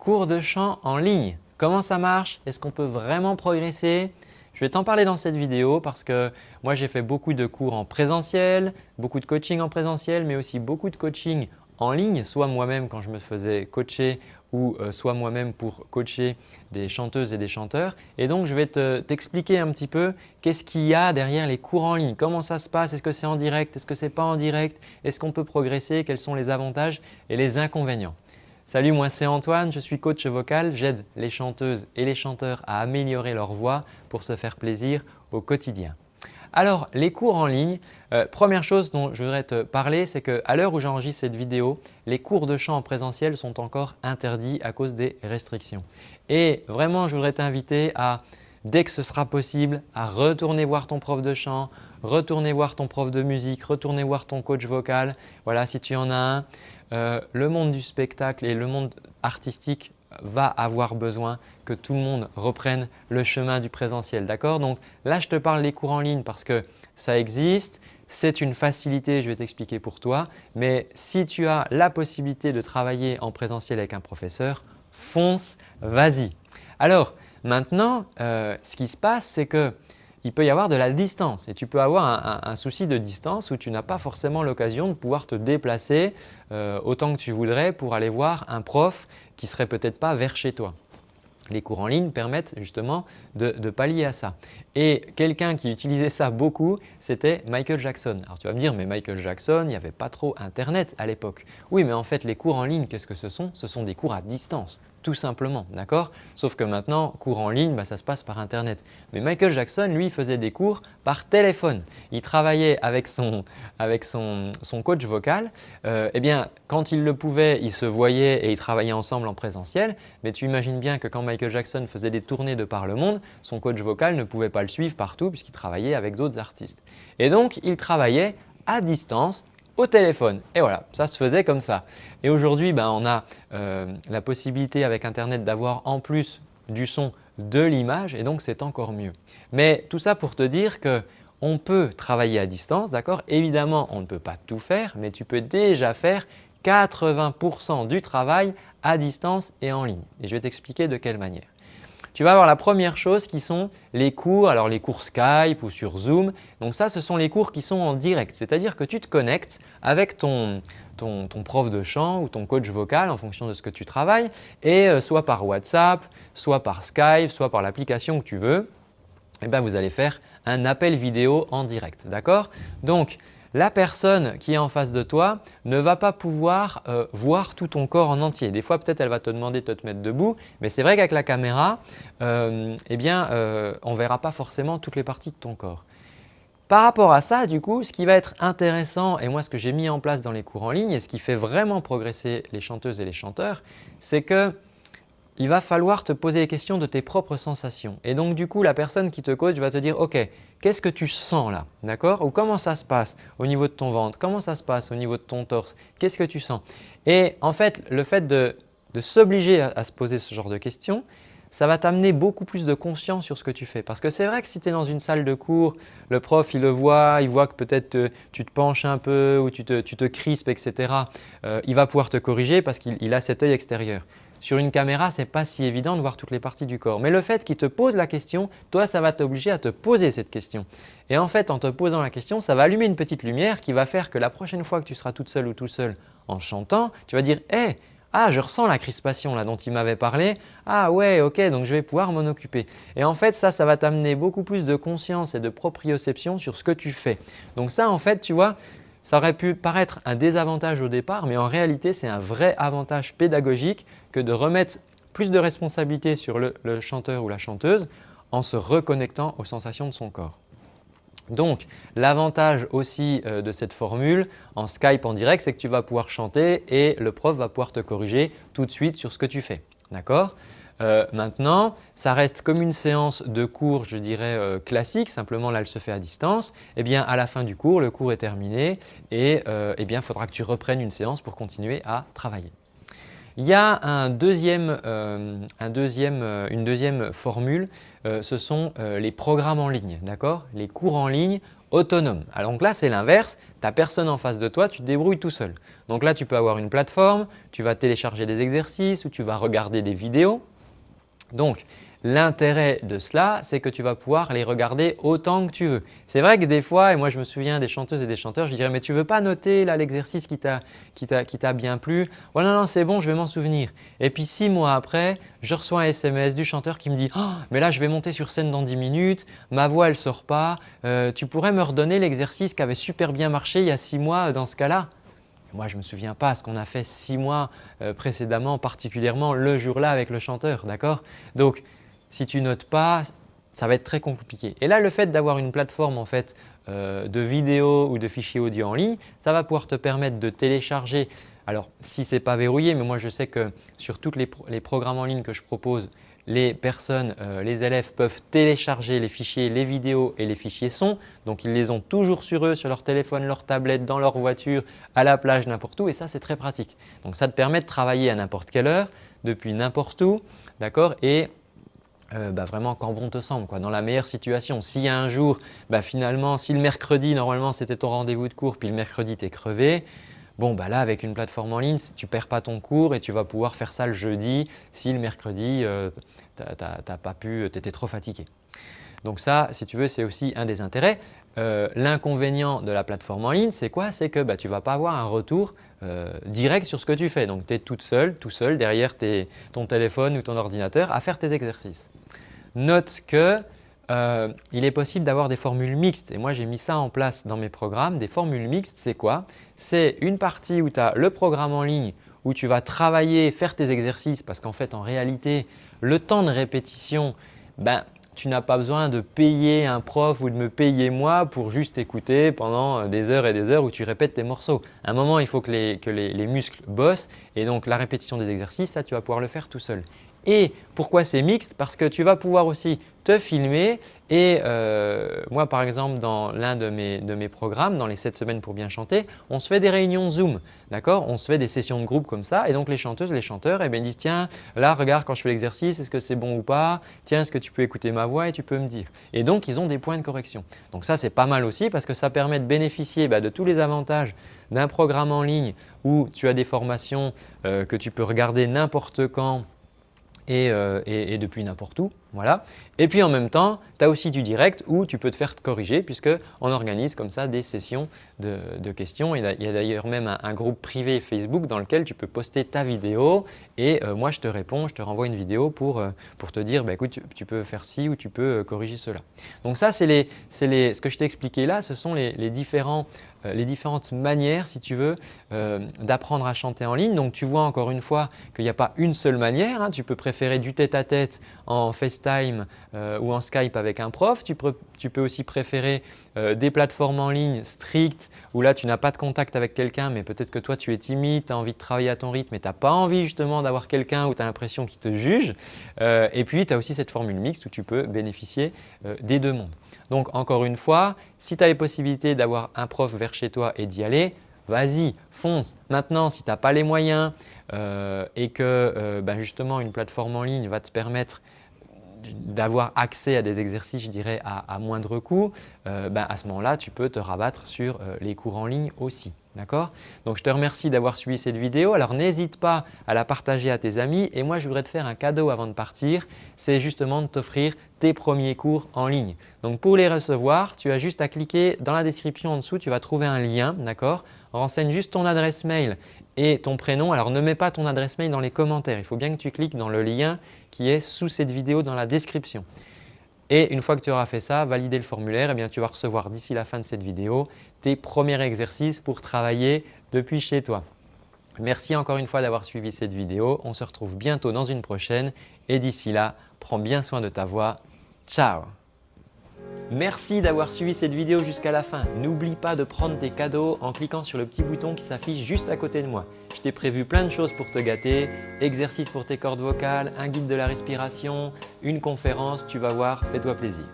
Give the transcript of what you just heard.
cours de chant en ligne. Comment ça marche? Est-ce qu'on peut vraiment progresser? Je vais t'en parler dans cette vidéo parce que moi j'ai fait beaucoup de cours en présentiel, beaucoup de coaching en présentiel mais aussi beaucoup de coaching en ligne, soit moi-même quand je me faisais coacher ou euh, soit moi-même pour coacher des chanteuses et des chanteurs. Et donc, je vais t'expliquer un petit peu qu'est-ce qu'il y a derrière les cours en ligne, comment ça se passe, est-ce que c'est en direct, est-ce que ce n'est pas en direct, est-ce qu'on peut progresser, quels sont les avantages et les inconvénients? Salut, moi c'est Antoine, je suis coach vocal, j'aide les chanteuses et les chanteurs à améliorer leur voix pour se faire plaisir au quotidien. Alors, les cours en ligne, euh, première chose dont je voudrais te parler, c'est qu'à l'heure où j'enregistre cette vidéo, les cours de chant en présentiel sont encore interdits à cause des restrictions. Et vraiment, je voudrais t'inviter à, dès que ce sera possible, à retourner voir ton prof de chant, retourner voir ton prof de musique, retourner voir ton coach vocal, voilà si tu en as un. Euh, le monde du spectacle et le monde artistique va avoir besoin que tout le monde reprenne le chemin du présentiel. D'accord? Donc là, je te parle des cours en ligne parce que ça existe, c'est une facilité, je vais t'expliquer pour toi. Mais si tu as la possibilité de travailler en présentiel avec un professeur, fonce, vas-y. Alors maintenant, euh, ce qui se passe, c'est que il peut y avoir de la distance et tu peux avoir un, souci de distance où tu n'as pas forcément l'occasion de pouvoir te déplacer euh, autant que tu voudrais pour aller voir un prof qui ne serait peut-être pas vers chez toi. Les cours en ligne permettent justement de, pallier à ça. Et quelqu'un qui utilisait ça beaucoup, c'était Michael Jackson. Alors tu vas me dire, mais Michael Jackson, il n'y avait pas trop Internet à l'époque. Oui, mais en fait, les cours en ligne, qu'est-ce que ce sont? Ce sont des cours à distance tout simplement, d'accord? Sauf que maintenant, cours en ligne, bah, ça se passe par Internet. Mais Michael Jackson, lui, faisait des cours par téléphone. Il travaillait avec son, coach vocal. Euh, eh bien, quand il le pouvait, ils se voyaient et ils travaillaient ensemble en présentiel. Mais tu imagines bien que quand Michael Jackson faisait des tournées de par le monde, son coach vocal ne pouvait pas le suivre partout puisqu'il travaillait avec d'autres artistes. Et donc, il travaillait à distance téléphone. Et voilà, ça se faisait comme ça. Et aujourd'hui, ben, on a euh, la possibilité avec Internet d'avoir en plus du son de l'image et donc c'est encore mieux. Mais tout ça pour te dire que on peut travailler à distance, d'accord? Évidemment, on ne peut pas tout faire, mais tu peux déjà faire 80% du travail à distance et en ligne. Et je vais t'expliquer de quelle manière tu vas avoir la première chose qui sont les cours, alors les cours Skype ou sur Zoom. Donc ça, ce sont les cours qui sont en direct, c'est-à-dire que tu te connectes avec ton, ton, prof de chant ou ton coach vocal en fonction de ce que tu travailles et euh, soit par WhatsApp, soit par Skype, soit par l'application que tu veux, eh bien, vous allez faire un appel vidéo en direct. D'accord? Donc, la personne qui est en face de toi ne va pas pouvoir euh, voir tout ton corps en entier. Des fois, peut-être elle va te demander de te mettre debout, mais c'est vrai qu'avec la caméra, euh, eh bien, euh, on ne verra pas forcément toutes les parties de ton corps. Par rapport à ça, du coup, ce qui va être intéressant et moi ce que j'ai mis en place dans les cours en ligne et ce qui fait vraiment progresser les chanteuses et les chanteurs, c'est que il va falloir te poser les questions de tes propres sensations. Et donc du coup, la personne qui te coach va te dire « Ok, qu'est-ce que tu sens là ?» D'accord? Ou comment ça se passe au niveau de ton ventre? Comment ça se passe au niveau de ton torse? Qu'est-ce que tu sens? Et en fait, le fait de, s'obliger à, se poser ce genre de questions, ça va t'amener beaucoup plus de conscience sur ce que tu fais. Parce que c'est vrai que si tu es dans une salle de cours, le prof il le voit, il voit que peut-être tu te penches un peu ou tu te, tu crispes, etc. Euh, il va pouvoir te corriger parce qu'il a cet œil extérieur. Sur une caméra, ce n'est pas si évident de voir toutes les parties du corps. Mais le fait qu'il te pose la question, toi, ça va t'obliger à te poser cette question. Et en fait, en te posant la question, ça va allumer une petite lumière qui va faire que la prochaine fois que tu seras toute seule ou tout seul en chantant, tu vas dire « Hé, ah, je ressens la crispation là dont il m'avait parlé. Ah ouais, ok, donc je vais pouvoir m'en occuper. Et en fait, ça, ça va t'amener beaucoup plus de conscience et de proprioception sur ce que tu fais. Donc ça, en fait, tu vois, ça aurait pu paraître un désavantage au départ, mais en réalité, c'est un vrai avantage pédagogique que de remettre plus de responsabilité sur le, chanteur ou la chanteuse en se reconnectant aux sensations de son corps. Donc, l'avantage aussi euh, de cette formule en Skype en direct, c'est que tu vas pouvoir chanter et le prof va pouvoir te corriger tout de suite sur ce que tu fais. D'accord? Euh, maintenant, ça reste comme une séance de cours, je dirais, euh, classique, simplement là, elle se fait à distance. Eh bien, à la fin du cours, le cours est terminé et euh, eh bien, il faudra que tu reprennes une séance pour continuer à travailler. Il y a un deuxième, un deuxième, une deuxième formule, ce sont les programmes en ligne, d'accord? Les cours en ligne autonome. Alors donc là, c'est l'inverse. Tu n'as personne en face de toi, tu te débrouilles tout seul. Donc là, tu peux avoir une plateforme, tu vas télécharger des exercices ou tu vas regarder des vidéos. Donc, L'intérêt de cela, c'est que tu vas pouvoir les regarder autant que tu veux. C'est vrai que des fois, et moi je me souviens des chanteuses et des chanteurs, je dirais « mais tu veux pas noter l'exercice qui t'a bien plu ?»« Oh non, non, c'est bon, je vais m'en souvenir. » Et puis six mois après, je reçois un SMS du chanteur qui me dit oh, mais là je vais monter sur scène dans 10 minutes, ma voix elle ne sort pas, euh, tu pourrais me redonner l'exercice qui avait super bien marché il y a six mois dans ce cas-là ?» Moi, je ne me souviens pas ce qu'on a fait six mois euh, précédemment, particulièrement le jour-là avec le chanteur, d'accord? Donc, si tu notes pas, ça va être très compliqué. Et là, le fait d'avoir une plateforme en fait, euh, de vidéos ou de fichiers audio en ligne, ça va pouvoir te permettre de télécharger. Alors, si ce n'est pas verrouillé, mais moi je sais que sur tous les, programmes en ligne que je propose, les personnes, euh, les élèves peuvent télécharger les fichiers, les vidéos et les fichiers son. Donc, ils les ont toujours sur eux, sur leur téléphone, leur tablette, dans leur voiture, à la plage, n'importe où et ça, c'est très pratique. Donc, ça te permet de travailler à n'importe quelle heure, depuis n'importe où, d'accord? Et euh, bah, vraiment quand bon te semble, quoi, dans la meilleure situation. S'il y a un jour, bah, finalement, si le mercredi, normalement c'était ton rendez-vous de cours, puis le mercredi tu es crevé, bon bah là avec une plateforme en ligne, tu ne perds pas ton cours et tu vas pouvoir faire ça le jeudi si le mercredi euh, tu n'as pas pu, tu étais trop fatigué. Donc ça, si tu veux, c'est aussi un des intérêts. Euh, l'inconvénient de la plateforme en ligne, c'est quoi? C'est que bah, tu ne vas pas avoir un retour direct sur ce que tu fais. Donc tu es toute seule, tout seul derrière ton téléphone ou ton ordinateur à faire tes exercices note qu'il euh, est possible d'avoir des formules mixtes et moi j'ai mis ça en place dans mes programmes. Des formules mixtes, c'est quoi? C'est une partie où tu as le programme en ligne où tu vas travailler, faire tes exercices parce qu'en fait en réalité le temps de répétition, ben, tu n'as pas besoin de payer un prof ou de me payer moi pour juste écouter pendant des heures et des heures où tu répètes tes morceaux. À un moment, il faut que les, que les muscles bossent et donc la répétition des exercices, ça tu vas pouvoir le faire tout seul. Et pourquoi c'est mixte? Parce que tu vas pouvoir aussi te filmer. Et euh, moi par exemple dans l'un de mes, de mes programmes, dans les 7 semaines pour bien chanter, on se fait des réunions Zoom, d'accord? On se fait des sessions de groupe comme ça. Et donc les chanteuses, les chanteurs eh bien, disent tiens là regarde quand je fais l'exercice, est-ce que c'est bon ou pas? Tiens est-ce que tu peux écouter ma voix? Et tu peux me dire. Et donc ils ont des points de correction. Donc ça c'est pas mal aussi parce que ça permet de bénéficier bah, de tous les avantages d'un programme en ligne où tu as des formations euh, que tu peux regarder n'importe quand euh, et, depuis n'importe où. Voilà. Et puis en même temps, tu as aussi du direct où tu peux te faire corriger puisqu'on organise comme ça des sessions de, questions. Il y a, d'ailleurs même un, groupe privé Facebook dans lequel tu peux poster ta vidéo et euh, moi je te réponds, je te renvoie une vidéo pour, euh, pour te dire bah, écoute tu, peux faire ci ou tu peux corriger cela. Donc ça c'est les, les, ce que je t'ai expliqué là, ce sont les, différents euh, les différentes manières, si tu veux, euh, d'apprendre à chanter en ligne. Donc, tu vois encore une fois qu'il n'y a pas une seule manière. Hein. Tu peux préférer du tête-à-tête en FaceTime euh, ou en Skype avec un prof. Tu peux, aussi préférer des plateformes en ligne strictes où là, tu n'as pas de contact avec quelqu'un, mais peut-être que toi, tu es timide, tu as envie de travailler à ton rythme et tu n'as pas envie justement d'avoir quelqu'un où tu as l'impression qu'il te juge. et puis, tu as aussi cette formule mixte où tu peux bénéficier des deux mondes. Donc, encore une fois, si tu as les possibilités d'avoir un prof vers chez toi et d'y aller, vas-y, fonce. Maintenant, si tu n'as pas les moyens euh, et que euh, ben justement une plateforme en ligne va te permettre d'avoir accès à des exercices, je dirais, à, moindre coût, euh, ben, à ce moment-là, tu peux te rabattre sur euh, les cours en ligne aussi. D'accord? Donc, je te remercie d'avoir suivi cette vidéo. Alors, n'hésite pas à la partager à tes amis. Et moi, je voudrais te faire un cadeau avant de partir. C'est justement de t'offrir tes premiers cours en ligne. Donc, pour les recevoir, tu as juste à cliquer dans la description en dessous. Tu vas trouver un lien. D'accord? Renseigne juste ton adresse mail et ton prénom. Alors ne mets pas ton adresse mail dans les commentaires, il faut bien que tu cliques dans le lien qui est sous cette vidéo dans la description. Et une fois que tu auras fait ça, valider le formulaire, eh bien, tu vas recevoir d'ici la fin de cette vidéo tes premiers exercices pour travailler depuis chez toi. Merci encore une fois d'avoir suivi cette vidéo. On se retrouve bientôt dans une prochaine et d'ici là, prends bien soin de ta voix. Ciao Merci d'avoir suivi cette vidéo jusqu'à la fin. N'oublie pas de prendre tes cadeaux en cliquant sur le petit bouton qui s'affiche juste à côté de moi. Je t'ai prévu plein de choses pour te gâter, exercices pour tes cordes vocales, un guide de la respiration, une conférence, tu vas voir, fais-toi plaisir.